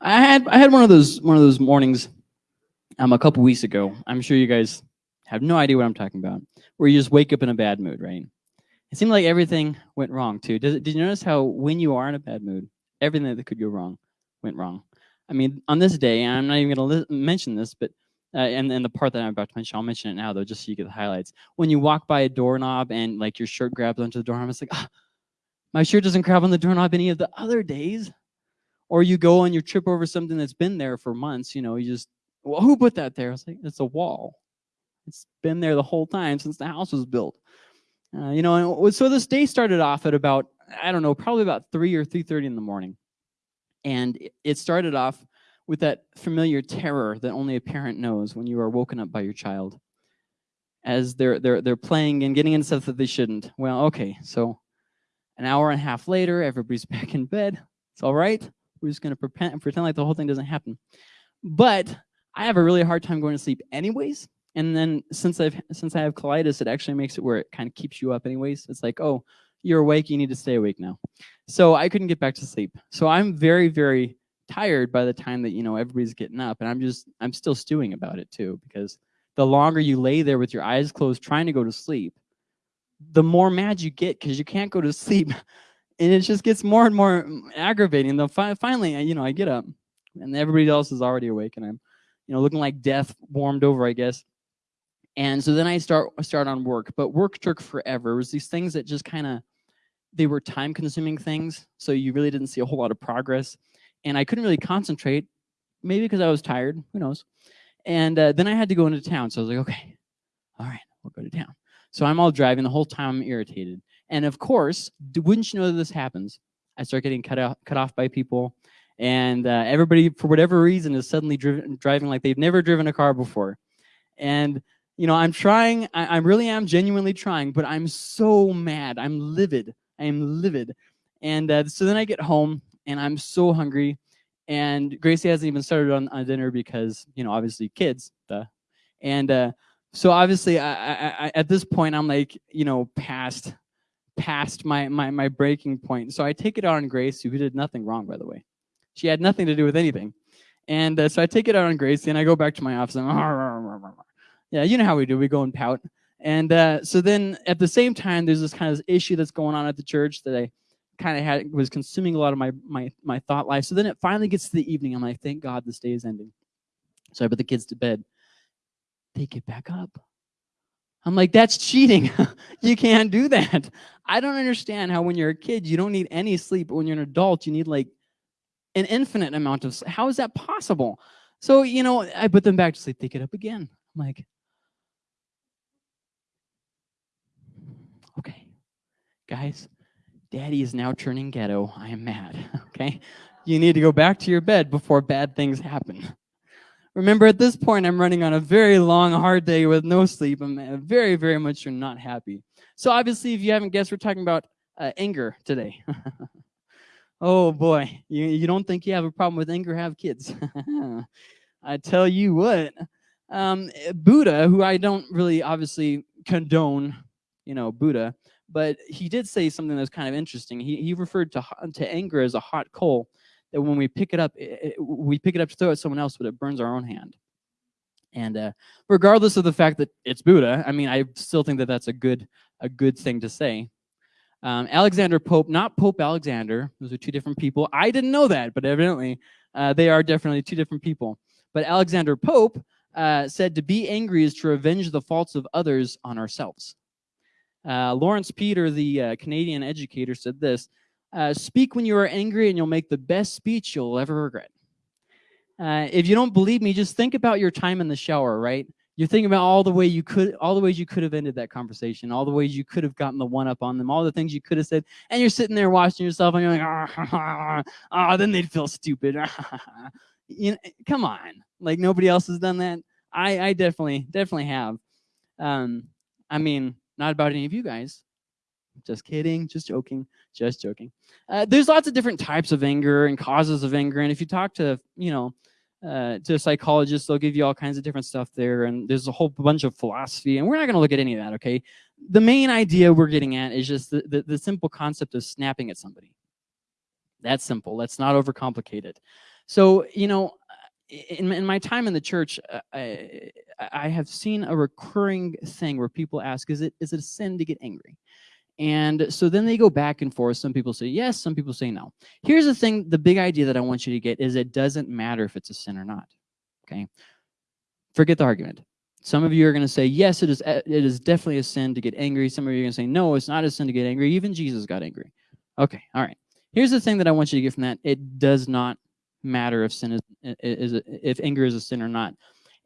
I had I had one of those one of those mornings um a couple weeks ago. I'm sure you guys have no idea what I'm talking about. Where you just wake up in a bad mood, right? It seemed like everything went wrong too. Did, did you notice how when you are in a bad mood, everything that could go wrong went wrong? I mean, on this day, I'm not even going to mention this, but uh, and, and the part that I'm about to mention, I'll mention it now though, just so you get the highlights. When you walk by a doorknob and like your shirt grabs onto the doorknob, it's like, ah, my shirt doesn't grab on the doorknob any of the other days. Or you go and you trip over something that's been there for months, you know, you just, well, who put that there? It's like, it's a wall. It's been there the whole time since the house was built. Uh, you know, and so this day started off at about, I don't know, probably about 3 or 3.30 in the morning. And it started off with that familiar terror that only a parent knows when you are woken up by your child as they're they're they're playing and getting into stuff that they shouldn't. Well, okay, so an hour and a half later, everybody's back in bed. It's all right. We're just gonna pretend pretend like the whole thing doesn't happen. But I have a really hard time going to sleep anyways. And then since I've since I have colitis, it actually makes it where it kind of keeps you up anyways. It's like, oh, you're awake, you need to stay awake now. So I couldn't get back to sleep. So I'm very, very tired by the time that you know everybody's getting up and i'm just i'm still stewing about it too because the longer you lay there with your eyes closed trying to go to sleep the more mad you get because you can't go to sleep and it just gets more and more aggravating though fi finally you know i get up and everybody else is already awake and i'm you know looking like death warmed over i guess and so then i start start on work but work took forever it was these things that just kind of they were time consuming things so you really didn't see a whole lot of progress and I couldn't really concentrate, maybe because I was tired, who knows. And uh, then I had to go into town, so I was like, okay, all right, we'll go to town. So I'm all driving, the whole time I'm irritated. And of course, wouldn't you know that this happens? I start getting cut, out, cut off by people, and uh, everybody, for whatever reason, is suddenly driven, driving like they've never driven a car before. And you know, I'm trying, I, I really am genuinely trying, but I'm so mad. I'm livid. I am livid. And uh, so then I get home, and I'm so hungry. And Gracie hasn't even started on, on dinner because, you know, obviously kids, duh. And uh, so obviously I, I, I, at this point, I'm like, you know, past past my, my, my breaking point. So I take it out on Gracie, who did nothing wrong, by the way. She had nothing to do with anything. And uh, so I take it out on Gracie, and I go back to my office. And, yeah, you know how we do. We go and pout. And uh, so then at the same time, there's this kind of issue that's going on at the church that I kind of had was consuming a lot of my my my thought life. So then it finally gets to the evening. I'm like, thank God this day is ending. So I put the kids to bed. They get back up. I'm like, that's cheating. you can't do that. I don't understand how when you're a kid, you don't need any sleep, but when you're an adult, you need like an infinite amount of How is that possible? So, you know, I put them back to sleep. They get up again. I'm like, okay, guys, Daddy is now turning ghetto. I am mad. okay? You need to go back to your bed before bad things happen. Remember, at this point, I'm running on a very long, hard day with no sleep. I'm very, very much not happy. So obviously, if you haven't guessed, we're talking about uh, anger today. oh boy, you, you don't think you have a problem with anger, have kids. I tell you what, um, Buddha, who I don't really obviously condone, you know, Buddha, but he did say something that's kind of interesting. He, he referred to, to anger as a hot coal, that when we pick it up, it, it, we pick it up to throw at someone else, but it burns our own hand. And uh, regardless of the fact that it's Buddha, I mean, I still think that that's a good, a good thing to say. Um, Alexander Pope, not Pope Alexander, those are two different people. I didn't know that, but evidently uh, they are definitely two different people. But Alexander Pope uh, said to be angry is to revenge the faults of others on ourselves. Uh, Laurence Peter, the uh, Canadian educator, said this, uh, speak when you are angry and you'll make the best speech you'll ever regret. Uh, if you don't believe me, just think about your time in the shower, right? You're thinking about all the way you could, all the ways you could have ended that conversation, all the ways you could have gotten the one up on them, all the things you could have said, and you're sitting there watching yourself, and you're like, ah, oh, then they'd feel stupid. you know, come on, like nobody else has done that. I, I definitely, definitely have. Um, I mean, not about any of you guys. Just kidding, just joking, just joking. Uh, there's lots of different types of anger and causes of anger. And if you talk to, you know, uh, to psychologists, they'll give you all kinds of different stuff there. And there's a whole bunch of philosophy. And we're not going to look at any of that, okay? The main idea we're getting at is just the, the, the simple concept of snapping at somebody. That's simple. Let's not overcomplicate it. So, you know, in, in my time in the church, uh, I, I have seen a recurring thing where people ask, is it, is it a sin to get angry? And so then they go back and forth. Some people say yes, some people say no. Here's the thing, the big idea that I want you to get is it doesn't matter if it's a sin or not, okay? Forget the argument. Some of you are going to say, yes, it is, eh, it is definitely a sin to get angry. Some of you are going to say, no, it's not a sin to get angry. Even Jesus got angry. Okay, all right. Here's the thing that I want you to get from that. It does not matter if sin is, is if anger is a sin or not.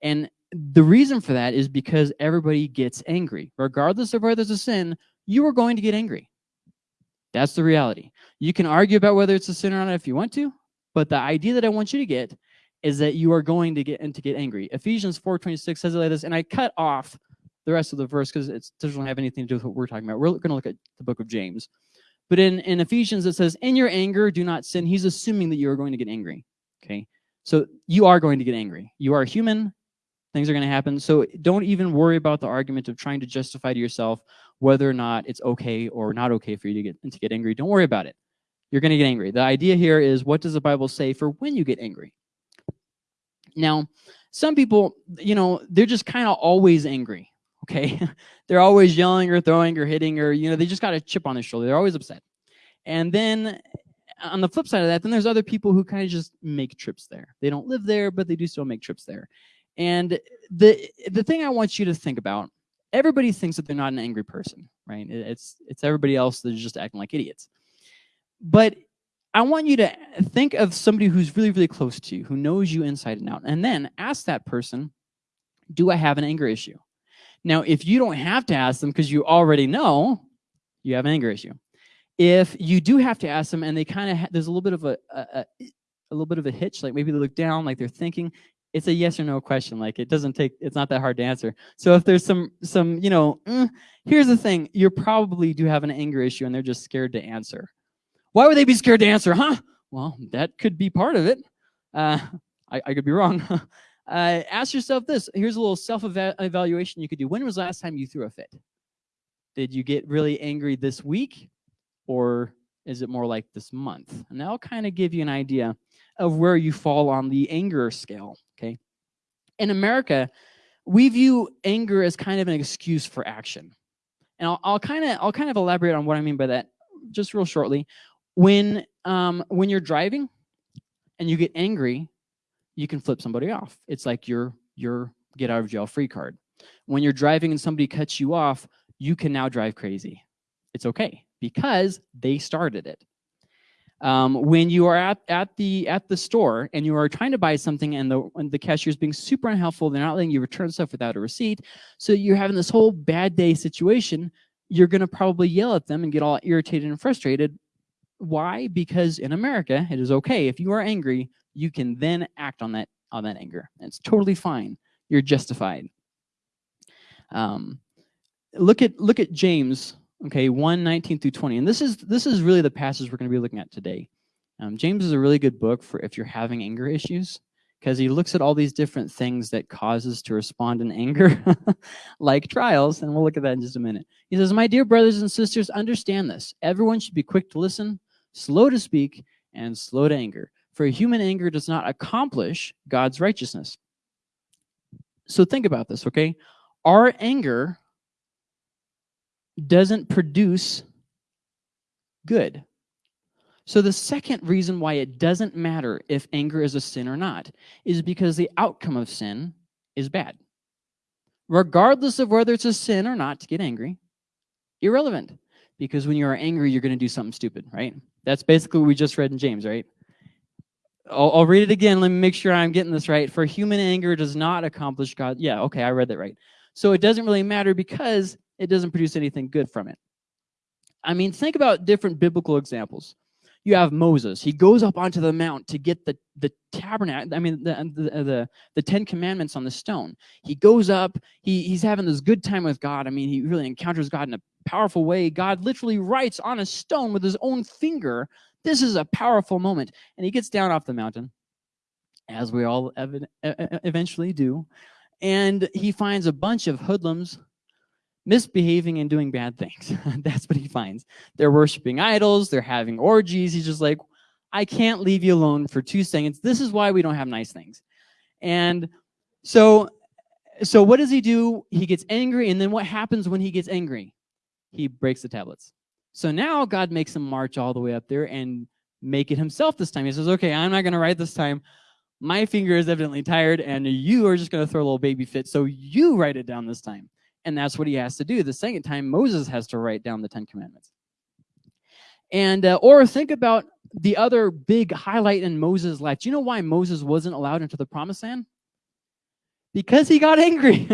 And the reason for that is because everybody gets angry. Regardless of whether it's a sin, you are going to get angry. That's the reality. You can argue about whether it's a sin or not if you want to, but the idea that I want you to get is that you are going to get and to get angry. Ephesians 4.26 says it like this, and I cut off the rest of the verse because it doesn't have anything to do with what we're talking about. We're going to look at the book of James. But in, in Ephesians, it says, in your anger, do not sin. He's assuming that you are going to get angry, okay? So you are going to get angry. You are human. Things are going to happen. So don't even worry about the argument of trying to justify to yourself whether or not it's okay or not okay for you to get, to get angry. Don't worry about it. You're going to get angry. The idea here is what does the Bible say for when you get angry? Now, some people, you know, they're just kind of always angry okay? They're always yelling or throwing or hitting or, you know, they just got a chip on their shoulder. They're always upset. And then uh, on the flip side of that, then there's other people who kind of just make trips there. They don't live there, but they do still make trips there. And the the thing I want you to think about, everybody thinks that they're not an angry person, right? It's it's everybody else that's just acting like idiots. But I want you to think of somebody who's really, really close to you, who knows you inside and out, and then ask that person, do I have an anger issue? Now, if you don't have to ask them because you already know, you have an anger issue. If you do have to ask them and they kind of, there's a little bit of a, a, a, little bit of a hitch, like maybe they look down, like they're thinking, it's a yes or no question. Like it doesn't take, it's not that hard to answer. So if there's some, some, you know, mm, here's the thing, you probably do have an anger issue and they're just scared to answer. Why would they be scared to answer, huh? Well, that could be part of it. Uh, I, I could be wrong. Uh, ask yourself this. Here's a little self-evaluation you could do. When was the last time you threw a fit? Did you get really angry this week? Or is it more like this month? And that'll kind of give you an idea of where you fall on the anger scale? In America, we view anger as kind of an excuse for action. And I'll, kind of I'll kind of elaborate on what I mean by that just real shortly. When um, when you're driving and you get angry, you can flip somebody off. It's like your, your get out of jail free card. When you're driving and somebody cuts you off, you can now drive crazy. It's okay because they started it. Um, when you are at, at, the, at the store and you are trying to buy something and the, and the cashier is being super unhelpful, they're not letting you return stuff without a receipt, so you're having this whole bad day situation, you're going to probably yell at them and get all irritated and frustrated. Why? Because in America, it is okay. If you are angry, you can then act on that on that anger. It's totally fine. You're justified. Um, look at look at James, okay, 1, 19 through 20. And this is this is really the passage we're going to be looking at today. Um, James is a really good book for if you're having anger issues because he looks at all these different things that causes to respond in anger, like trials, and we'll look at that in just a minute. He says, My dear brothers and sisters, understand this. Everyone should be quick to listen, slow to speak, and slow to anger. For human anger does not accomplish God's righteousness. So think about this, okay? Our anger doesn't produce good. So the second reason why it doesn't matter if anger is a sin or not is because the outcome of sin is bad. Regardless of whether it's a sin or not to get angry, irrelevant. Because when you are angry, you're going to do something stupid, right? That's basically what we just read in James, right? I'll, I'll, read it again. Let me make sure I'm getting this right. For human anger does not accomplish God. Yeah, okay, I read that right. So it doesn't really matter because it doesn't produce anything good from it. I mean, think about different biblical examples. You have Moses. He goes up onto the mount to get the, the tabernacle, I mean, the, the, the, the Ten Commandments on the stone. He goes up. He, he's having this good time with God. I mean, he really encounters God in a powerful way. God literally writes on a stone with his own finger this is a powerful moment. And he gets down off the mountain, as we all eventually do, and he finds a bunch of hoodlums misbehaving and doing bad things. That's what he finds. They're worshiping idols. They're having orgies. He's just like, I can't leave you alone for two seconds. This is why we don't have nice things. And so, so what does he do? He gets angry, and then what happens when he gets angry? He breaks the tablets. So now God makes him march all the way up there and make it himself this time. He says, okay, I'm not going to write this time. My finger is evidently tired, and you are just going to throw a little baby fit, so you write it down this time. And that's what he has to do. The second time, Moses has to write down the Ten Commandments. And uh, or think about the other big highlight in Moses' life. Do you know why Moses wasn't allowed into the promised land? Because he got angry.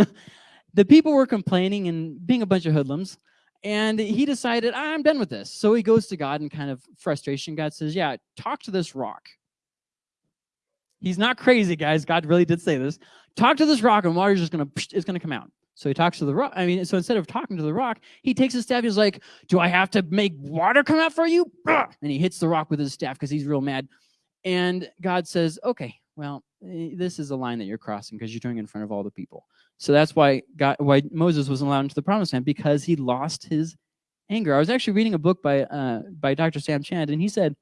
the people were complaining and being a bunch of hoodlums. And he decided, I'm done with this. So he goes to God and kind of frustration. God says, yeah, talk to this rock. He's not crazy, guys. God really did say this. Talk to this rock and water is just is going to come out. So he talks to the rock. I mean, so instead of talking to the rock, he takes his staff. He's like, do I have to make water come out for you? And he hits the rock with his staff because he's real mad. And God says, okay, well, eh, this is a line that you're crossing because you're doing it in front of all the people. So that's why God, why Moses wasn't allowed into the promised land because he lost his anger. I was actually reading a book by uh, by Dr. Sam Chand, and he said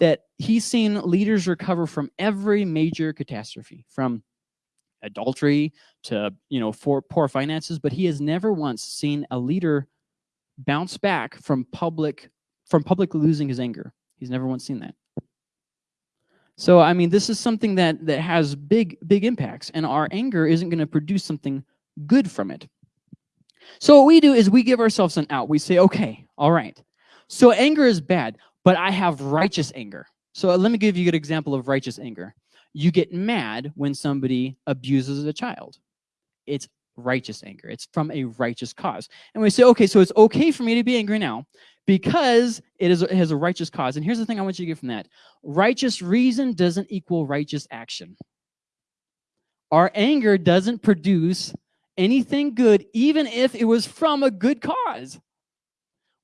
that he's seen leaders recover from every major catastrophe, from adultery to you know for poor finances but he has never once seen a leader bounce back from public from publicly losing his anger. He's never once seen that. So i mean this is something that that has big big impacts and our anger isn't going to produce something good from it. So what we do is we give ourselves an out. We say okay all right. So anger is bad but i have righteous anger. So let me give you a good example of righteous anger you get mad when somebody abuses a child. It's righteous anger. It's from a righteous cause. And we say, okay, so it's okay for me to be angry now because it, is, it has a righteous cause. And here's the thing I want you to get from that. Righteous reason doesn't equal righteous action. Our anger doesn't produce anything good, even if it was from a good cause.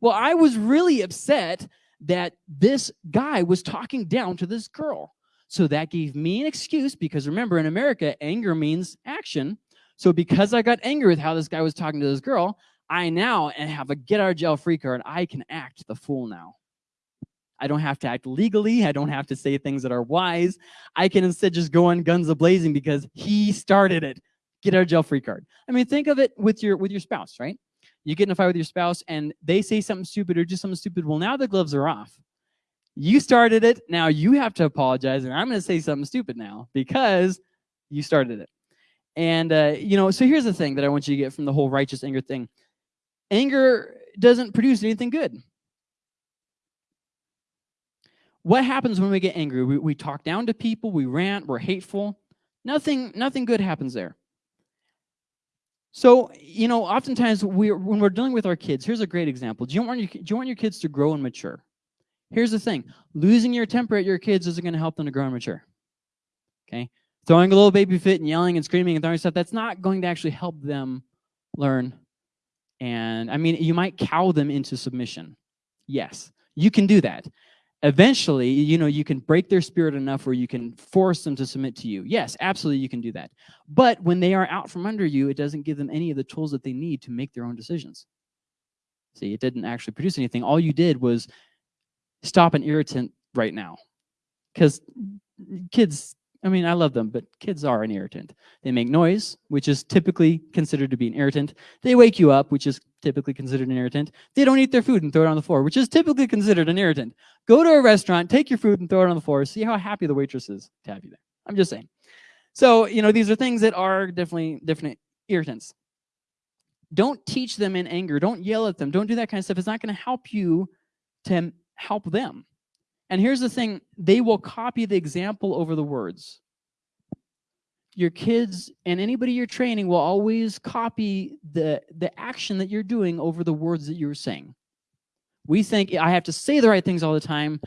Well, I was really upset that this guy was talking down to this girl. So that gave me an excuse because remember in America, anger means action. So because I got angry with how this guy was talking to this girl, I now have a get out of jail free card. I can act the fool now. I don't have to act legally. I don't have to say things that are wise. I can instead just go on guns a-blazing because he started it. Get out of jail free card. I mean, think of it with your with your spouse, right? You get in a fight with your spouse and they say something stupid or do something stupid. Well, now the gloves are off you started it. Now you have to apologize. And I'm going to say something stupid now because you started it. And, uh, you know, so here's the thing that I want you to get from the whole righteous anger thing. Anger doesn't produce anything good. What happens when we get angry? We, we talk down to people, we rant, we're hateful. Nothing, nothing good happens there. So, you know, oftentimes we when we're dealing with our kids, here's a great example. Do you want your, do you want your kids to grow and mature? Here's the thing. Losing your temper at your kids isn't going to help them to grow and mature. Okay? Throwing a little baby fit and yelling and screaming and throwing stuff, that's not going to actually help them learn. And I mean, you might cow them into submission. Yes, you can do that. Eventually, you know, you can break their spirit enough where you can force them to submit to you. Yes, absolutely you can do that. But when they are out from under you, it doesn't give them any of the tools that they need to make their own decisions. See, it didn't actually produce anything. All you did was stop an irritant right now. Because kids, I mean, I love them, but kids are an irritant. They make noise, which is typically considered to be an irritant. They wake you up, which is typically considered an irritant. They don't eat their food and throw it on the floor, which is typically considered an irritant. Go to a restaurant, take your food and throw it on the floor. See how happy the waitress is to have you there. I'm just saying. So, you know, these are things that are definitely different irritants. Don't teach them in anger. Don't yell at them. Don't do that kind of stuff. It's not going to help you to help them. And here's the thing, they will copy the example over the words. Your kids and anybody you're training will always copy the, the action that you're doing over the words that you're saying. We think I have to say the right things all the time,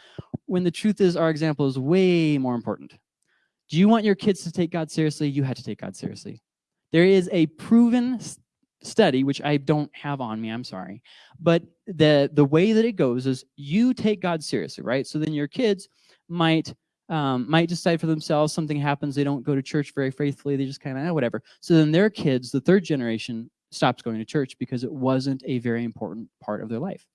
when the truth is our example is way more important. Do you want your kids to take God seriously? You have to take God seriously. There is a proven study, which I don't have on me, I'm sorry. But the, the way that it goes is you take God seriously, right? So then your kids might um, might decide for themselves, something happens, they don't go to church very faithfully, they just kind of, eh, whatever. So then their kids, the third generation, stops going to church because it wasn't a very important part of their life.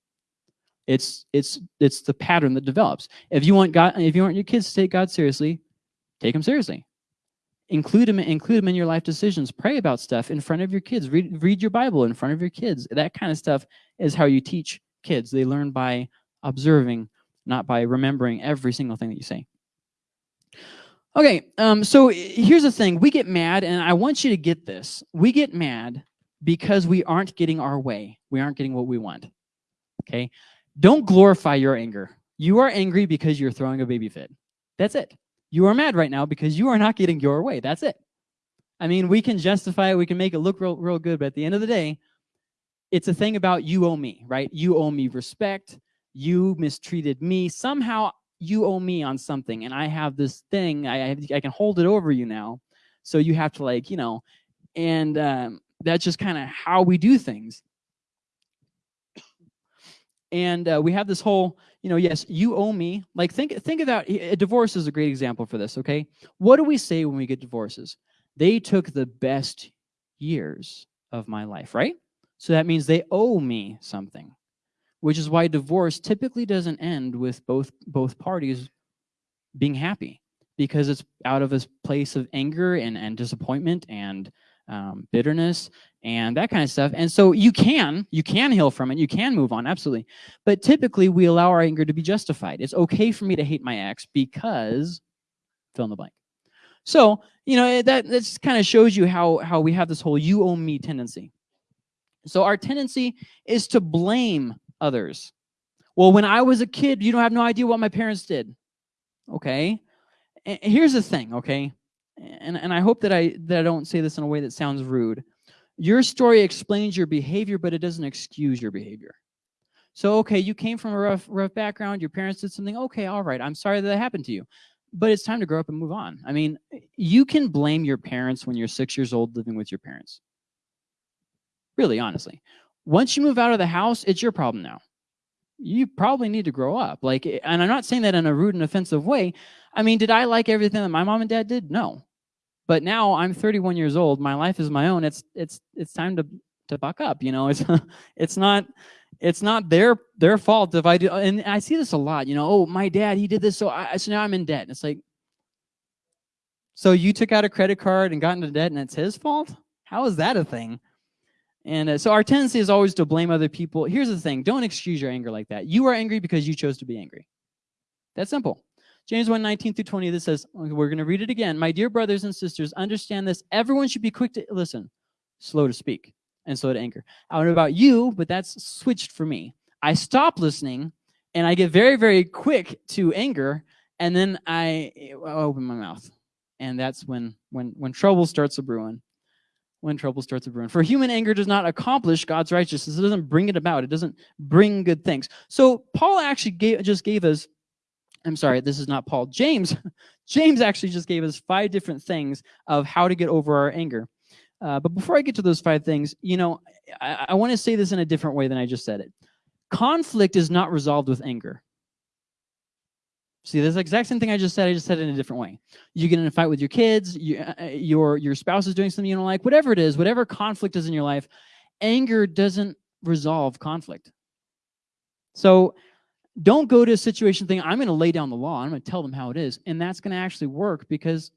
It's it's it's the pattern that develops. If you want God, if you want your kids to take God seriously, take them seriously. Include them, include them in your life decisions. Pray about stuff in front of your kids. Read read your Bible in front of your kids. That kind of stuff is how you teach kids. They learn by observing, not by remembering every single thing that you say. Okay, um, so here's the thing. We get mad, and I want you to get this. We get mad because we aren't getting our way. We aren't getting what we want. Okay? Don't glorify your anger. You are angry because you're throwing a baby fit. That's it. You are mad right now because you are not getting your way. That's it. I mean, we can justify it. We can make it look real, real good. But at the end of the day, it's a thing about you owe me, right? You owe me respect. You mistreated me. Somehow you owe me on something and I have this thing, I, I can hold it over you now. So you have to like, you know, and um, that's just kind of how we do things. And uh, we have this whole, you know, yes, you owe me. Like think, think about, a divorce is a great example for this, okay? What do we say when we get divorces? They took the best years of my life, right? So that means they owe me something which is why divorce typically doesn't end with both both parties being happy because it's out of a place of anger and, and disappointment and um, bitterness and that kind of stuff. And so you can, you can heal from it, you can move on, absolutely. But typically we allow our anger to be justified. It's okay for me to hate my ex because fill in the blank. So, you know, that, that kind of shows you how, how we have this whole you owe me tendency. So our tendency is to blame others. Well, when I was a kid, you don't have no idea what my parents did. Okay. And here's the thing, okay? And, and I hope that I, that I don't say this in a way that sounds rude. Your story explains your behavior, but it doesn't excuse your behavior. So, okay, you came from a rough, rough background, your parents did something, okay, all right, I'm sorry that, that happened to you. But it's time to grow up and move on. I mean, you can blame your parents when you're six years old living with your parents. Really, honestly. Once you move out of the house, it's your problem now. You probably need to grow up. Like, and I'm not saying that in a rude and offensive way. I mean, did I like everything that my mom and dad did? No. But now I'm 31 years old. My life is my own. It's it's it's time to to buck up. You know, it's it's not it's not their their fault if I do. And I see this a lot. You know, oh, my dad he did this, so I so now I'm in debt. And it's like, so you took out a credit card and got into debt, and it's his fault? How is that a thing? And uh, so our tendency is always to blame other people. Here's the thing. Don't excuse your anger like that. You are angry because you chose to be angry. That's simple. James 1, 19 through 20, this says, we're going to read it again. My dear brothers and sisters, understand this. Everyone should be quick to listen, slow to speak, and slow to anger. I don't know about you, but that's switched for me. I stop listening, and I get very, very quick to anger, and then I, open my mouth. And that's when, when, when trouble starts a brewing when trouble starts to brewing. For human anger does not accomplish God's righteousness. It doesn't bring it about. It doesn't bring good things. So Paul actually gave, just gave us, I'm sorry, this is not Paul, James. James actually just gave us five different things of how to get over our anger. Uh, but before I get to those five things, you know, I, I want to say this in a different way than I just said it. Conflict is not resolved with anger. See, this exact same thing I just said, I just said it in a different way. You get in a fight with your kids, you, uh, uh, your, your spouse is doing something you don't like, whatever it is, whatever conflict is in your life, anger doesn't resolve conflict. So don't go to a situation thinking, I'm going to lay down the law, I'm going to tell them how it is, and that's going to actually work because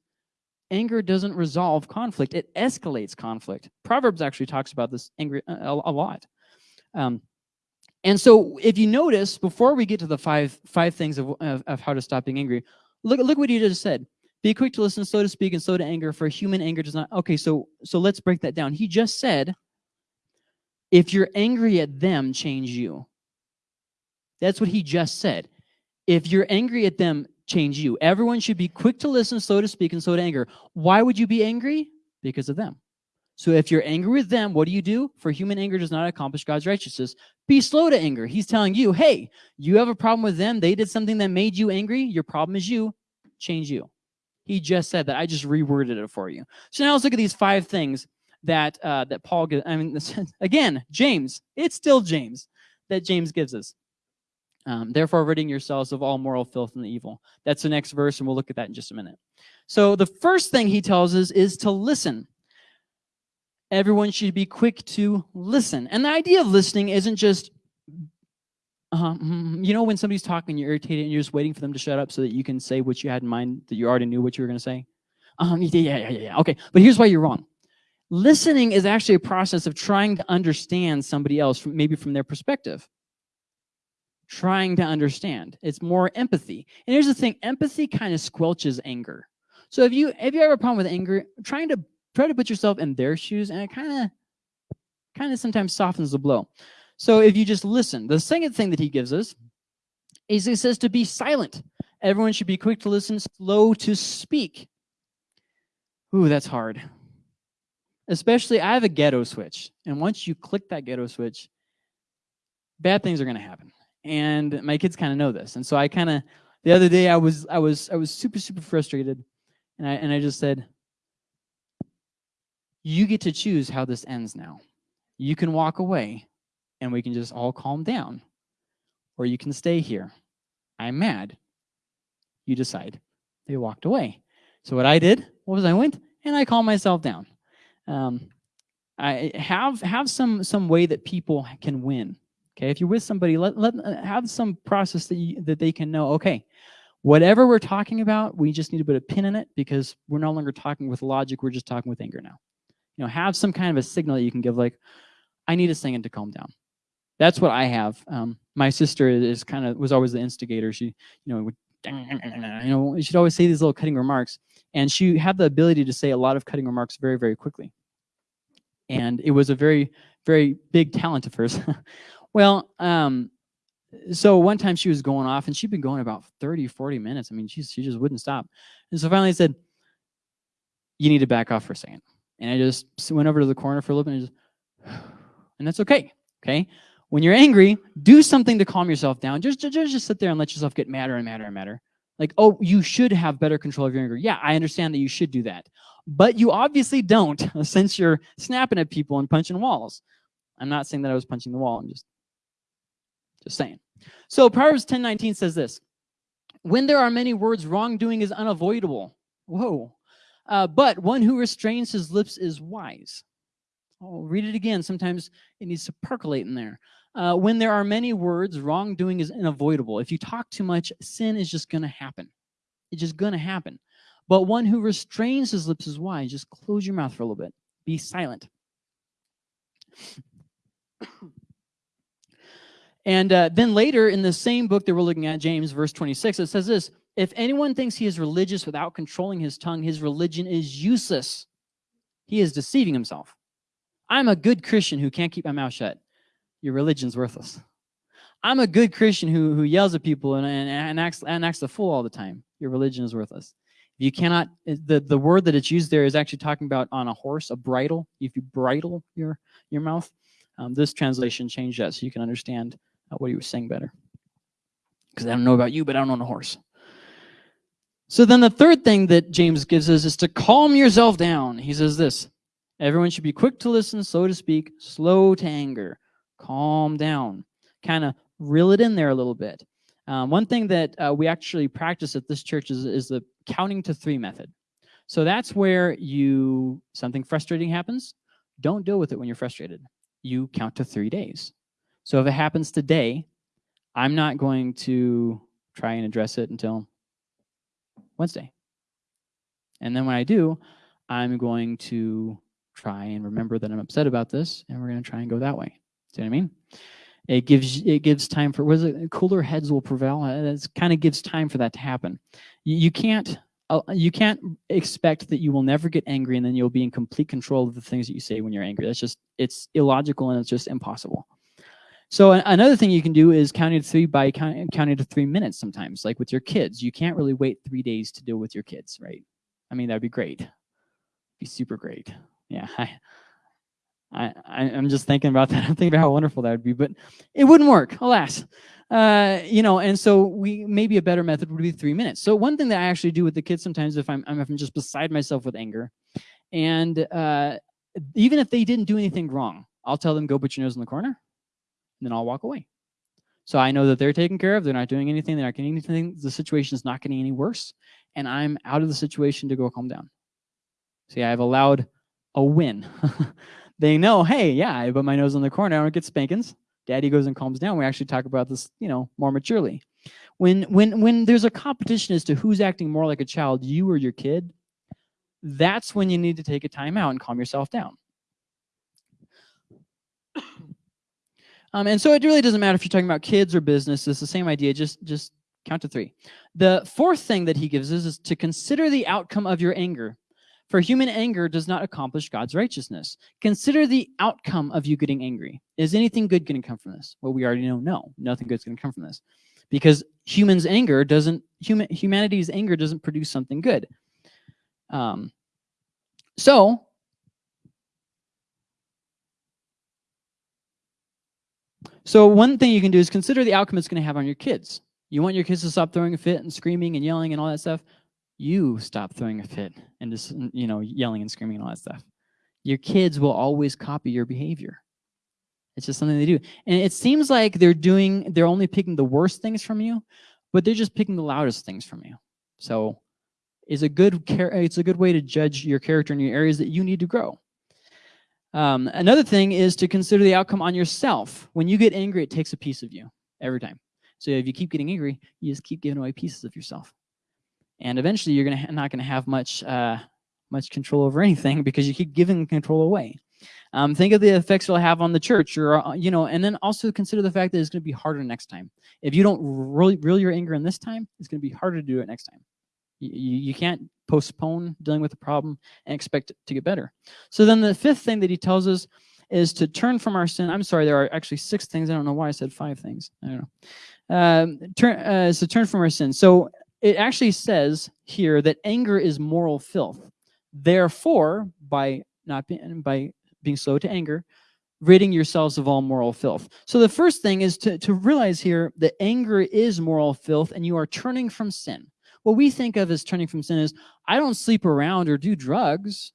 anger doesn't resolve conflict. It escalates conflict. Proverbs actually talks about this angry, uh, a, a lot. Um, and so if you notice, before we get to the five five things of, of, of, how to stop being angry, look, look what he just said. Be quick to listen, slow to speak, and slow to anger, for human anger does not... Okay, so, so let's break that down. He just said, if you're angry at them, change you. That's what he just said. If you're angry at them, change you. Everyone should be quick to listen, slow to speak, and slow to anger. Why would you be angry? Because of them. So if you're angry with them, what do you do? For human anger does not accomplish God's righteousness. Be slow to anger. He's telling you, hey, you have a problem with them. They did something that made you angry. Your problem is you. Change you. He just said that. I just reworded it for you. So now let's look at these five things that uh, that Paul gives. I mean, again, James. It's still James that James gives us. Um, Therefore, ridding yourselves of all moral filth and evil. That's the next verse, and we'll look at that in just a minute. So the first thing he tells us is to listen everyone should be quick to listen. And the idea of listening isn't just mhm, You know when somebody's talking, you're irritated, and you're just waiting for them to shut up so that you can say what you had in mind that you already knew what you were going to say. Um, yeah, yeah, yeah, yeah. Okay, but here's why you're wrong. Listening is actually a process of trying to understand somebody else, from, maybe from their perspective. Trying to understand. It's more empathy. And here's the thing: empathy kind of squelches anger. So if you if you have a problem with anger, trying to try to put yourself in their shoes, and it kind of kind of sometimes softens the blow. So if you just listen, the second thing that he gives us is he says to be silent. Everyone should be quick to listen, slow to speak. Ooh, that's hard. Especially, I have a ghetto switch. And once you click that ghetto switch, bad things are going to happen. And my kids kind of know this. And so I kind of, the other day I was, I was, I was super, super frustrated. And I, and I just said, you get to choose how this ends now. You can walk away and we can just all calm down. Or you can stay here. I'm mad. You decide. They walked away. So what I did was I went and I calmed myself down. Um, I have have some some way that people can win. Okay, if you're with somebody, let let uh, have some process that you, that they can know. Okay, whatever we're talking about, we just need to put a pin in it because we're no longer talking with logic. We're just talking with anger now. You know, have some kind of a signal that you can give, like, I need a second to calm down that's what I have. Um, my sister is kind of was always the instigator. She, you know, would, you know, she'd always say these little cutting remarks, and she had the ability to say a lot of cutting remarks very, very quickly. And it was a very, very big talent of hers. well, um, so one time she was going off, and she'd been going about 30, 40 minutes. I mean, she she just wouldn't stop. And so finally I said, "You need to back off for a second. And I just went over to the corner for a little bit, and just, and that's okay. Okay when you're angry, do something to calm yourself down. Just, just, just sit there and let yourself get madder and madder and madder. Like, oh, you should have better control of your anger. Yeah, I understand that you should do that. But you obviously don't since you're snapping at people and punching walls. I'm not saying that I was punching the wall. I'm just, just saying. So Proverbs 10:19 says this, when there are many words, wrongdoing is unavoidable. Whoa. Uh, but one who restrains his lips is wise. I'll read it again. Sometimes it needs to percolate in there. Uh, when there are many words, wrongdoing is unavoidable. If you talk too much, sin is just going to happen. It's just going to happen. But one who restrains his lips is wise. Just close your mouth for a little bit. Be silent. And uh, then later in the same book that we're looking at, James, verse 26, it says this, If anyone thinks he is religious without controlling his tongue, his religion is useless. He is deceiving himself. I'm a good Christian who can't keep my mouth shut your religion's worthless. I'm a good Christian who, who yells at people and, and, and, acts, and acts the fool all the time. Your religion is worthless. You cannot, the, the word that it's used there is actually talking about on a horse, a bridle. If you bridle your, your mouth, um, this translation changed that so you can understand what he was saying better. Because I don't know about you, but I don't own a horse. So then the third thing that James gives us is to calm yourself down. He says this, everyone should be quick to listen, slow to speak, slow to anger calm down, kind of reel it in there a little bit. Um, one thing that uh, we actually practice at this church is, is the counting to three method. So that's where you, something frustrating happens, don't deal with it when you're frustrated. You count to three days. So if it happens today, I'm not going to try and address it until Wednesday. And then when I do, I'm going to try and remember that I'm upset about this, and we're going to try and go that way. See what I mean? It gives it gives time for it cooler heads will prevail. Uh, it kind of gives time for that to happen. You, you can't uh, you can't expect that you will never get angry and then you'll be in complete control of the things that you say when you're angry. That's just it's illogical and it's just impossible. So another thing you can do is counting to three by count, counting to three minutes sometimes, like with your kids. You can't really wait three days to deal with your kids, right? I mean, that'd be great. Be super great. Yeah, I, I, I, am just thinking about that. I'm thinking about how wonderful that would be, but it wouldn't work, alas. Uh, you know, and so we maybe a better method would be three minutes. So one thing that I actually do with the kids sometimes if I'm, if I'm just beside myself with anger, and uh, even if they didn't do anything wrong, I'll tell them, go put your nose in the corner, and then I'll walk away. So I know that they're taken care of. They're not doing anything. They're not getting anything. The situation is not getting any worse. And I'm out of the situation to go calm down. See, I've allowed a win. they know, hey, yeah, I put my nose in the corner, I don't get spankings. daddy goes and calms down, we actually talk about this, you know, more maturely. When, when, when there's a competition as to who's acting more like a child, you or your kid, that's when you need to take a time out and calm yourself down. Um, and so it really doesn't matter if you're talking about kids or business, it's the same idea, just, just count to three. The fourth thing that he gives us is to consider the outcome of your anger. For human anger does not accomplish God's righteousness. Consider the outcome of you getting angry. Is anything good going to come from this? Well, we already know no, nothing good is going to come from this. Because humans' anger doesn't, human, humanity's anger doesn't produce something good. Um, so, so one thing you can do is consider the outcome it's going to have on your kids. You want your kids to stop throwing a fit and screaming and yelling and all that stuff you stop throwing a fit and just, you know, yelling and screaming and all that stuff. Your kids will always copy your behavior. It's just something they do. And it seems like they're doing, they're only picking the worst things from you, but they're just picking the loudest things from you. So it's a good, it's a good way to judge your character in your areas that you need to grow. Um, another thing is to consider the outcome on yourself. When you get angry, it takes a piece of you every time. So if you keep getting angry, you just keep giving away pieces of yourself and eventually you're gonna not gonna have much uh, much control over anything because you keep giving control away. Um, think of the effects it'll have on the church, or uh, you know, and then also consider the fact that it's going to be harder next time. If you don't really reel your anger in this time, it's going to be harder to do it next time. You, you can't postpone dealing with the problem and expect it to get better. So then the fifth thing that he tells us is to turn from our sin. I'm sorry, there are actually six things. I don't know why I said five things. I don't know. Um, turn, uh, so turn from our sin. So it actually says here that anger is moral filth. Therefore, by not being by being slow to anger, ridding yourselves of all moral filth. So the first thing is to, to realize here that anger is moral filth and you are turning from sin. What we think of as turning from sin is, I don't sleep around or do drugs.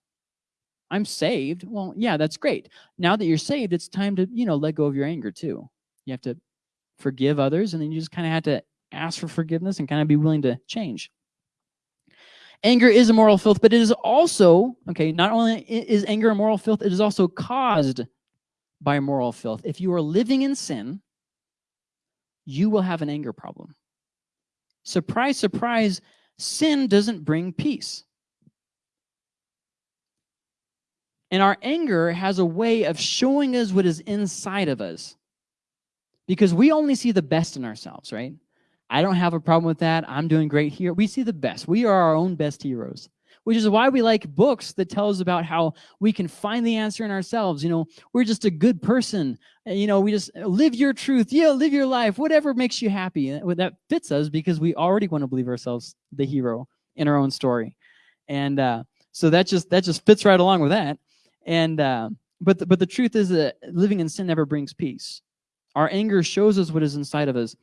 I'm saved. Well, yeah, that's great. Now that you're saved, it's time to, you know, let go of your anger too. You have to forgive others and then you just kind of have to ask for forgiveness and kind of be willing to change. Anger is a moral filth, but it is also, okay, not only is anger a moral filth, it is also caused by moral filth. If you are living in sin, you will have an anger problem. Surprise, surprise, sin doesn't bring peace. And our anger has a way of showing us what is inside of us. Because we only see the best in ourselves, right? I don't have a problem with that. I'm doing great here. We see the best. We are our own best heroes, which is why we like books that tell us about how we can find the answer in ourselves. You know, we're just a good person. You know, we just live your truth. Yeah, live your life, whatever makes you happy. That fits us because we already want to believe ourselves the hero in our own story. And uh, so that just that just fits right along with that. And uh, but the, but the truth is that living in sin never brings peace. Our anger shows us what is inside of us.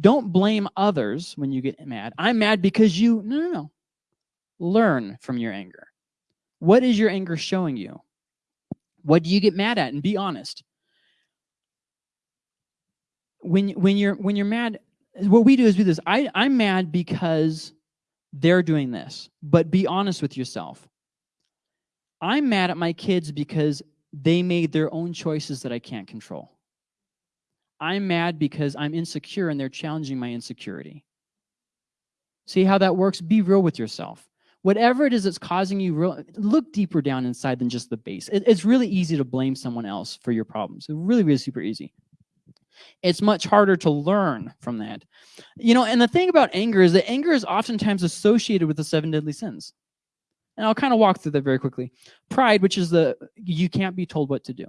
Don't blame others when you get mad. I'm mad because you, no, no, no. Learn from your anger. What is your anger showing you? What do you get mad at? And be honest. When, when, you're, when you're mad, what we do is do this. I, I'm mad because they're doing this, but be honest with yourself. I'm mad at my kids because they made their own choices that I can't control. I'm mad because I'm insecure and they're challenging my insecurity. See how that works? Be real with yourself. Whatever it is that's causing you, real, look deeper down inside than just the base. It, it's really easy to blame someone else for your problems. It's really, really super easy. It's much harder to learn from that. You know, and the thing about anger is that anger is oftentimes associated with the seven deadly sins. And I'll kind of walk through that very quickly. Pride, which is the, you can't be told what to do.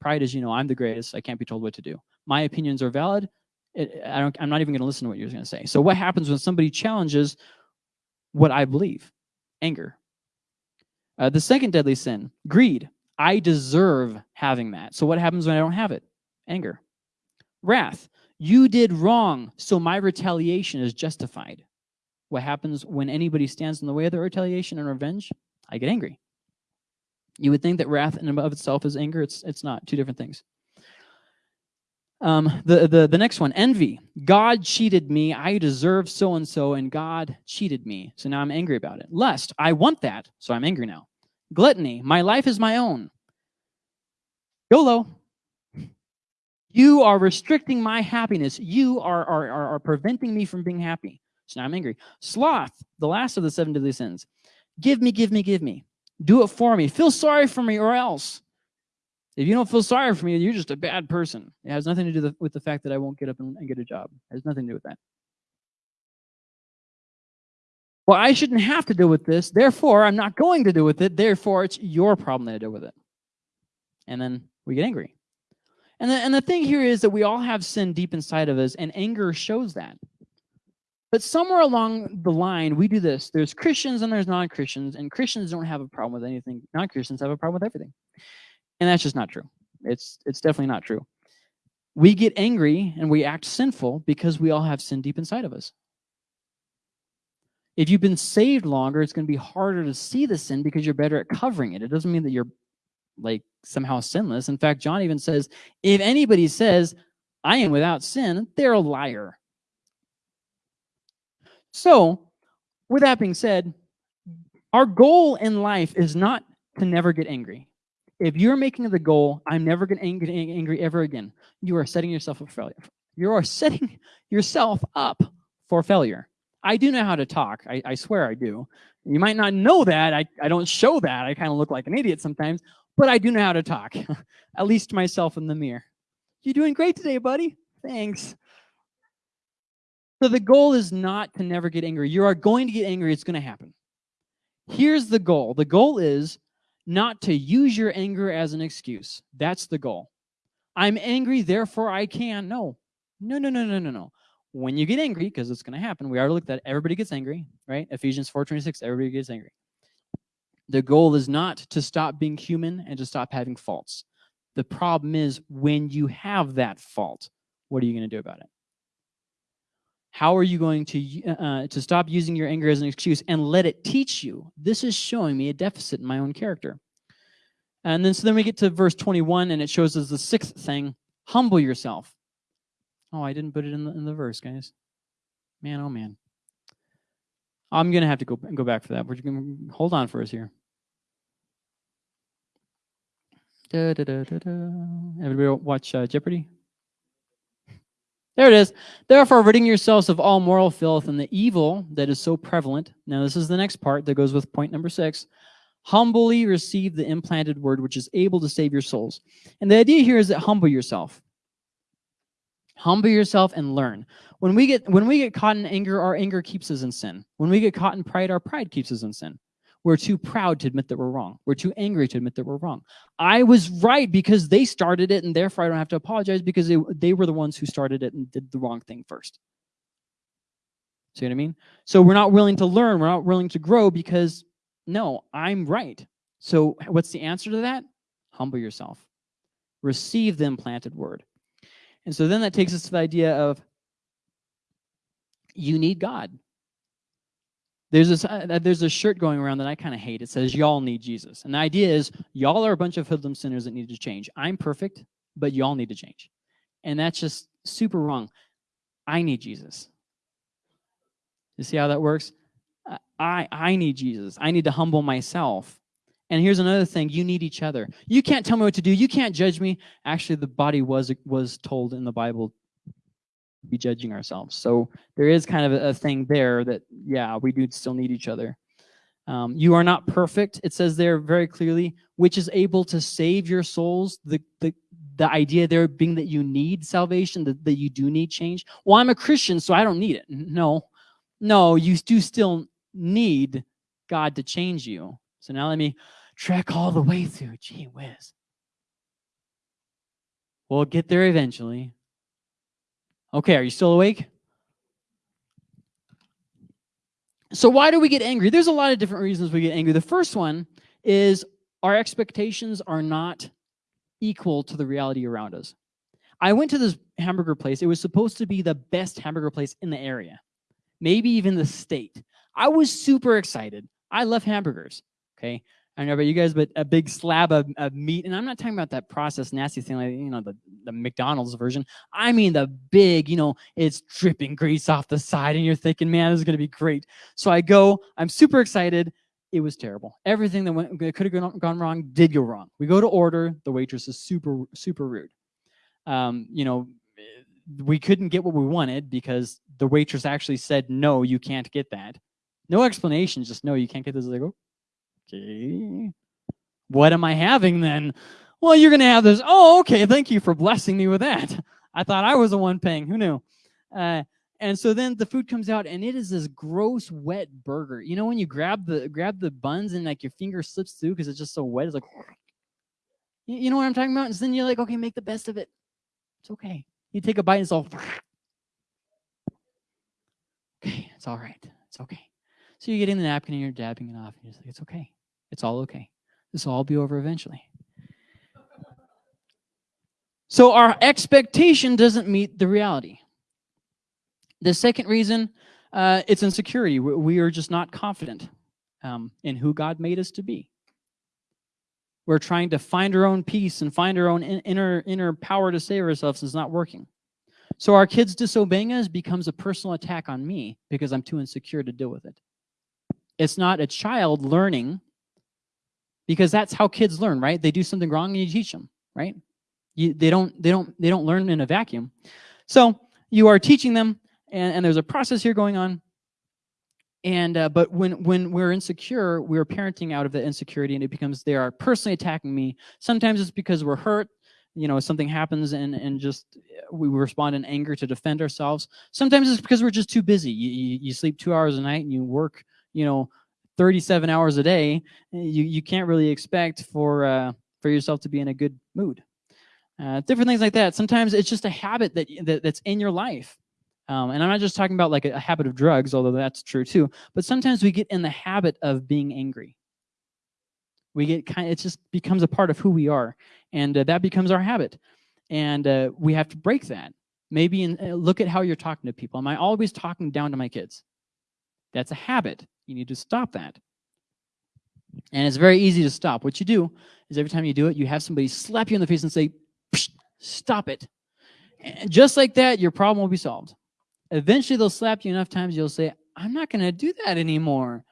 Pride is, you know, I'm the greatest. I can't be told what to do. My opinions are valid. It, I don't, I'm not even going to listen to what you're going to say. So what happens when somebody challenges what I believe? Anger. Uh, the second deadly sin, greed. I deserve having that. So what happens when I don't have it? Anger. Wrath. You did wrong, so my retaliation is justified. What happens when anybody stands in the way of the retaliation and revenge? I get angry. You would think that wrath in and of itself is anger. It's, it's not. Two different things. Um, the, the, the next one, envy. God cheated me. I deserve so-and-so, and God cheated me. So now I'm angry about it. Lust. I want that, so I'm angry now. Gluttony. My life is my own. YOLO. You are restricting my happiness. You are, are, are, are preventing me from being happy. So now I'm angry. Sloth, the last of the seven deadly sins. Give me, give me, give me. Do it for me. Feel sorry for me or else. If you don't feel sorry for me, you're just a bad person. It has nothing to do with the fact that I won't get up and, get a job. It has nothing to do with that. Well, I shouldn't have to deal with this. Therefore, I'm not going to deal with it. Therefore, it's your problem that I deal with it. And then we get angry. And the, and the thing here is that we all have sin deep inside of us, and anger shows that. But somewhere along the line, we do this. There's Christians and there's non-Christians, and Christians don't have a problem with anything. Non-Christians have a problem with everything. And that's just not true. It's, it's definitely not true. We get angry and we act sinful because we all have sin deep inside of us. If you've been saved longer, it's going to be harder to see the sin because you're better at covering it. It doesn't mean that you're like somehow sinless. In fact, John even says, if anybody says, I am without sin, they're a liar. So, with that being said, our goal in life is not to never get angry. If you're making the goal, I'm never going to get angry ever again, you are setting yourself up for failure. You are setting yourself up for failure. I do know how to talk. I, I swear I do. You might not know that. I, I don't show that. I kind of look like an idiot sometimes, but I do know how to talk, at least myself in the mirror. You're doing great today, buddy. Thanks. So the goal is not to never get angry. You are going to get angry. It's going to happen. Here's the goal. The goal is not to use your anger as an excuse. That's the goal. I'm angry, therefore I can. No, no, no, no, no, no, no. When you get angry, because it's going to happen, we already looked at everybody gets angry, right? Ephesians 4.26, everybody gets angry. The goal is not to stop being human and to stop having faults. The problem is when you have that fault, what are you going to do about it? How are you going to, uh, to stop using your anger as an excuse and let it teach you? This is showing me a deficit in my own character. And then so then we get to verse 21 and it shows us the sixth thing, humble yourself. Oh, I didn't put it in the, in the verse, guys. Man, oh man. I'm going to have to go, go back for that. We're going to hold on for us here. Da, da, da, da, da. Everybody watch uh, Jeopardy? There it is. Therefore, ridding yourselves of all moral filth and the evil that is so prevalent. Now, this is the next part that goes with point number six. Humbly receive the implanted word, which is able to save your souls. And the idea here is that humble yourself. Humble yourself and learn. When we get when we get caught in anger, our anger keeps us in sin. When we get caught in pride, our pride keeps us in sin. We're too proud to admit that we're wrong. We're too angry to admit that we're wrong. I was right because they started it, and therefore I don't have to apologize because they, they were the ones who started it and did the wrong thing first. See what I mean? So we're not willing to learn. We're not willing to grow because, no, I'm right. So what's the answer to that? Humble yourself. Receive the implanted word. And so then that takes us to the idea of you need God. There's this, uh, there's a shirt going around that I kind of hate. It says, y'all need Jesus. And the idea is, y'all are a bunch of hoodlum sinners that need to change. I'm perfect, but y'all need to change. And that's just super wrong. I need Jesus. You see how that works? I, I need Jesus. I need to humble myself. And here's another thing, you need each other. You can't tell me what to do. You can't judge me. Actually, the body was, was told in the Bible be judging ourselves. So there is kind of a, thing there that, yeah, we do still need each other. Um, you are not perfect. It says there very clearly, which is able to save your souls. The, the, the idea there being that you need salvation, that, that you do need change. Well, I'm a Christian, so I don't need it. No, no, you do still need God to change you. So now let me trek all the way through. Gee whiz. We'll get there eventually. Okay, are you still awake? So why do we get angry? There's a lot of different reasons we get angry. The first one is our expectations are not equal to the reality around us. I went to this hamburger place. It was supposed to be the best hamburger place in the area, maybe even the state. I was super excited. I love hamburgers, okay? I don't know about you guys, but a big slab of, of, meat, and I'm not talking about that processed nasty thing like, you know, the, the McDonald's version. I mean the big, you know, it's dripping grease off the side, and you're thinking, man, this is going to be great. So I go, I'm super excited. It was terrible. Everything that went that could have gone, wrong did go wrong. We go to order. The waitress is super, super rude. um, you know, we couldn't get what we wanted because the waitress actually said, no, you can't get that. No explanation, just no, you can't get this. Like, okay, what am I having then? Well, you're going to have this. Oh, okay, thank you for blessing me with that. I thought I was the one paying. Who knew? Uh, and so then the food comes out and it is this gross wet burger. You know when you grab the grab the buns and like your finger slips through because it's just so wet. It's like you know what I'm talking about? And then you're like, okay, make the best of it. It's okay. You take a bite and it's all okay, it's all right. It's okay. So you're getting the napkin and you're dabbing it off. And you're just like, it's okay. It's all okay. This will all be over eventually. So our expectation doesn't meet the reality. The second reason, uh, it's insecurity. We are just not confident um, in who God made us to be. We're trying to find our own peace and find our own inner, inner power to save ourselves. It's not working. So our kids disobeying us becomes a personal attack on me because I'm too insecure to deal with it. It's not a child learning because that's how kids learn, right? They do something wrong and you teach them, right? You, they don't they don't they don't learn in a vacuum. So you are teaching them and, and there's a process here going on. And uh, but when when we're insecure, we're parenting out of the insecurity, and it becomes they are personally attacking me. Sometimes it's because we're hurt, you know, something happens, and and just we respond in anger to defend ourselves. Sometimes it's because we're just too busy. You you, you sleep two hours a night, and you work, you know, 37 hours a day. You you can't really expect for uh, for yourself to be in a good mood. Uh, different things like that. Sometimes it's just a habit that, that that's in your life um, and I'm not just talking about like a, a habit of drugs, although that's true too, but sometimes we get in the habit of being angry. We get kind of, it just becomes a part of who we are. And uh, that becomes our habit. And uh, we have to break that. Maybe in, uh, look at how you're talking to people. Am I always talking down to my kids? That's a habit. You need to stop that. And it's very easy to stop. What you do is every time you do it, you have somebody slap you in the face and say, stop it. And just like that, your problem will be solved. Eventually, they'll slap you enough times, you'll say, I'm not going to do that anymore.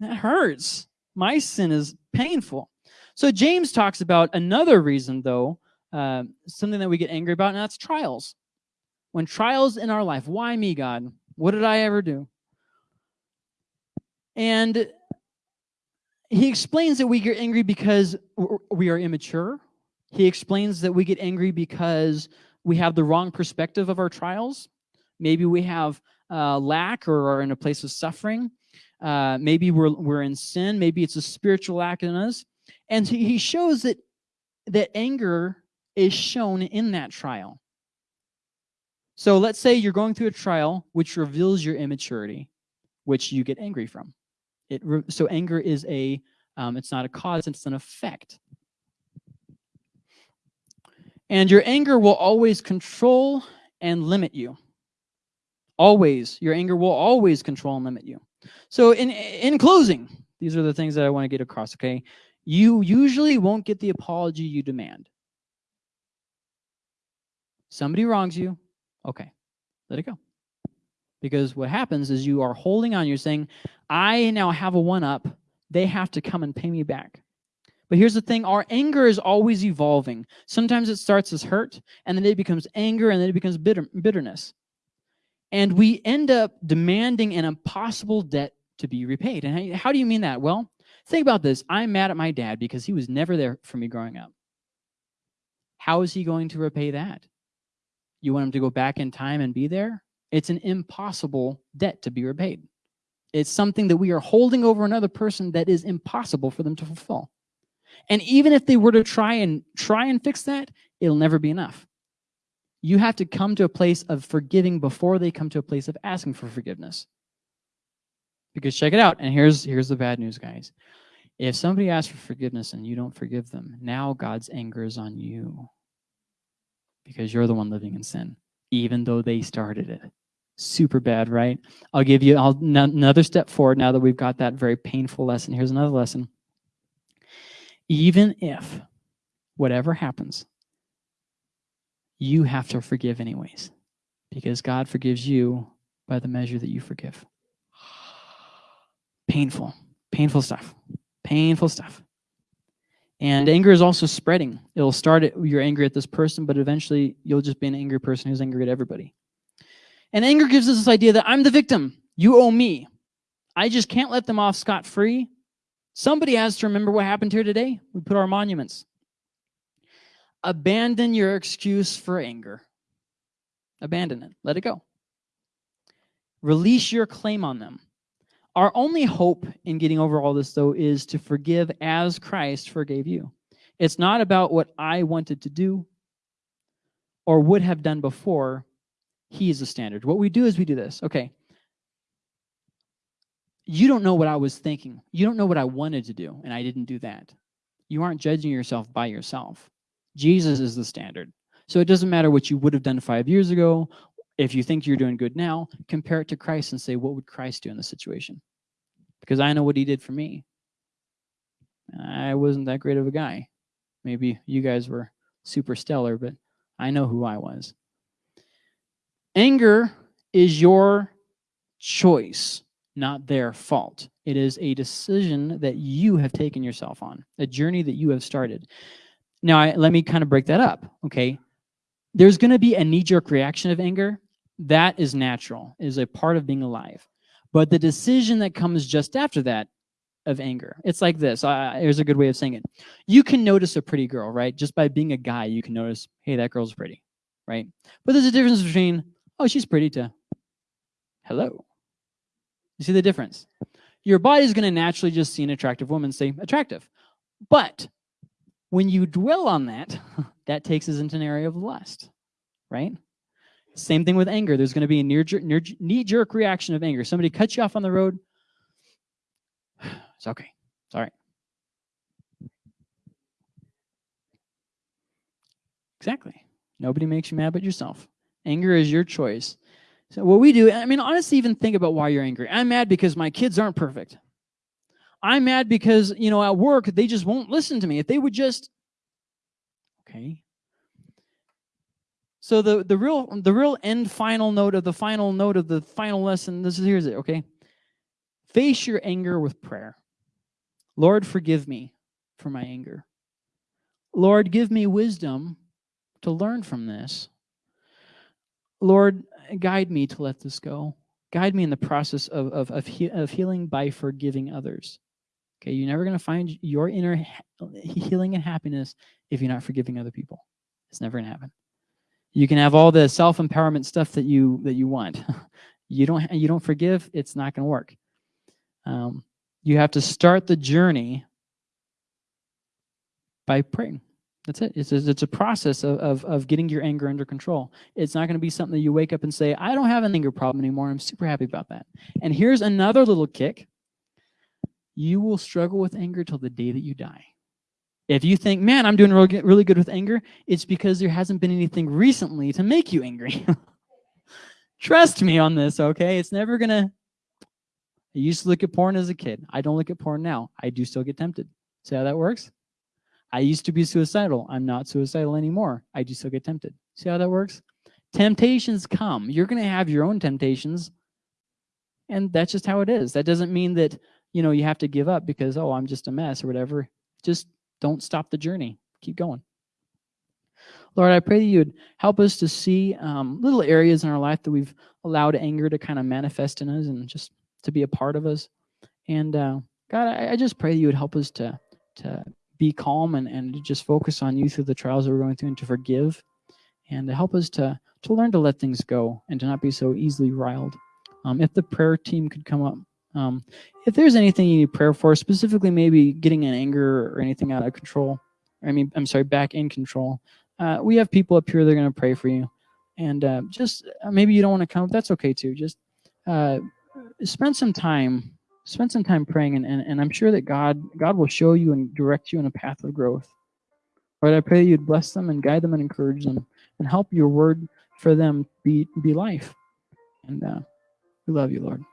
That hurts. My sin is painful. So James talks about another reason, though, uh, something that we get angry about, and that's trials. When trials in our life, why me, God? What did I ever do? And he explains that we get angry because we are immature. He explains that we get angry because we have the wrong perspective of our trials. Maybe we have uh, lack or are in a place of suffering. Uh, maybe we're, we're in sin. Maybe it's a spiritual lack in us. And he shows that, that anger is shown in that trial. So let's say you're going through a trial which reveals your immaturity, which you get angry from. It so anger is a, um, it's not a cause, it's an effect. And your anger will always control and limit you. Always, your anger will always control and limit you. So in, in closing, these are the things that I want to get across, okay? You usually won't get the apology you demand. Somebody wrongs you, okay, let it go. Because what happens is you are holding on, you're saying, I now have a one-up, they have to come and pay me back. But here's the thing, our anger is always evolving. Sometimes it starts as hurt, and then it becomes anger, and then it becomes bitter, bitterness. And we end up demanding an impossible debt to be repaid. And how do you mean that? Well, think about this. I'm mad at my dad because he was never there for me growing up. How is he going to repay that? You want him to go back in time and be there? It's an impossible debt to be repaid. It's something that we are holding over another person that is impossible for them to fulfill. And even if they were to try and try and fix that, it'll never be enough you have to come to a place of forgiving before they come to a place of asking for forgiveness. Because check it out, and here's, here's the bad news, guys. If somebody asks for forgiveness and you don't forgive them, now God's anger is on you. Because you're the one living in sin, even though they started it. Super bad, right? I'll give you I'll, another step forward now that we've got that very painful lesson. Here's another lesson. Even if whatever happens, you have to forgive anyways because God forgives you by the measure that you forgive. Painful, painful stuff, painful stuff. And anger is also spreading. It'll start you're angry at this person, but eventually you'll just be an angry person who's angry at everybody. And anger gives us this idea that I'm the victim. You owe me. I just can't let them off scot-free. Somebody has to remember what happened here today. We put our monuments. Abandon your excuse for anger. Abandon it. Let it go. Release your claim on them. Our only hope in getting over all this, though, is to forgive as Christ forgave you. It's not about what I wanted to do or would have done before. He is the standard. What we do is we do this. Okay. You don't know what I was thinking. You don't know what I wanted to do, and I didn't do that. You aren't judging yourself by yourself. Jesus is the standard. So it doesn't matter what you would have done five years ago. If you think you're doing good now, compare it to Christ and say, what would Christ do in this situation? because I know what he did for me. I wasn't that great of a guy. Maybe you guys were super stellar, but I know who I was. Anger is your choice, not their fault. It is a decision that you have taken yourself on, a journey that you have started. Now, I, let me kind of break that up, okay? There's going to be a knee-jerk reaction of anger. That is natural, is a part of being alive. But the decision that comes just after that of anger, it's like this. Uh, here's a good way of saying it. You can notice a pretty girl, right? Just by being a guy, you can notice, hey, that girl's pretty, right? But there's a difference between, oh, she's pretty to hello. You see the difference? Your body's going to naturally just see an attractive woman say attractive. But when you dwell on that, that takes us into an area of lust, right? Same thing with anger. There's going to be a knee-jerk reaction of anger. Somebody cuts you off on the road. It's okay. It's all right. Exactly. Nobody makes you mad but yourself. Anger is your choice. So what we do, I mean, honestly, even think about why you're angry. I'm mad because my kids aren't perfect. I'm mad because, you know, at work, they just won't listen to me. If they would just, okay, so the, the real the real end final note of the final note of the final lesson, this is here's it, okay? Face your anger with prayer. Lord, forgive me for my anger. Lord, give me wisdom to learn from this. Lord, guide me to let this go. Guide me in the process of, of, of, he, of healing by forgiving others. Okay, you're never going to find your inner healing and happiness if you're not forgiving other people. It's never going to happen. You can have all the self-empowerment stuff that you that you want. you don't you don't forgive, it's not going to work. Um, you have to start the journey by praying. That's it. It's, it's a process of, of, of getting your anger under control. It's not going to be something that you wake up and say, I don't have an anger problem anymore. I'm super happy about that. And here's another little kick. You will struggle with anger till the day that you die. If you think, man, I'm doing really, good with anger, it's because there hasn't been anything recently to make you angry. Trust me on this, okay? It's never going to... I used to look at porn as a kid. I don't look at porn now. I do still get tempted. See how that works? I used to be suicidal. I'm not suicidal anymore. I do still get tempted. See how that works? Temptations come. You're going to have your own temptations. And that's just how it is. That doesn't mean that, you know, you have to give up because, oh, I'm just a mess or whatever. Just don't stop the journey. Keep going. Lord, I pray that you would help us to see um, little areas in our life that we've allowed anger to kind of manifest in us and just to be a part of us. And uh, God, I, I, just pray that you would help us to, to be calm and, and to just focus on you through the trials that we're going through and to forgive and to help us to, to learn to let things go and to not be so easily riled. Um, if the prayer team could come up. Um, if there's anything you need prayer for, specifically maybe getting an anger or anything out of control, I mean, I'm sorry, back in control, uh, we have people up here that are going to pray for you. And uh, just uh, maybe you don't want to come, that's okay too. Just uh, spend some time, spend some time praying, and, and, and I'm sure that God God will show you and direct you in a path of growth. Lord, I pray that you'd bless them and guide them and encourage them and help your word for them be, be life. And uh, we love you, Lord.